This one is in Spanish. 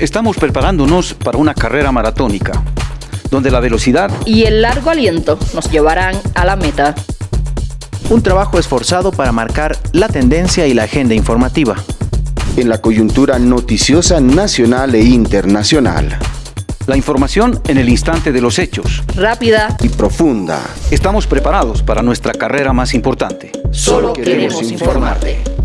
Estamos preparándonos para una carrera maratónica, donde la velocidad y el largo aliento nos llevarán a la meta. Un trabajo esforzado para marcar la tendencia y la agenda informativa. En la coyuntura noticiosa nacional e internacional. La información en el instante de los hechos. Rápida y profunda. Estamos preparados para nuestra carrera más importante. Solo queremos informarte.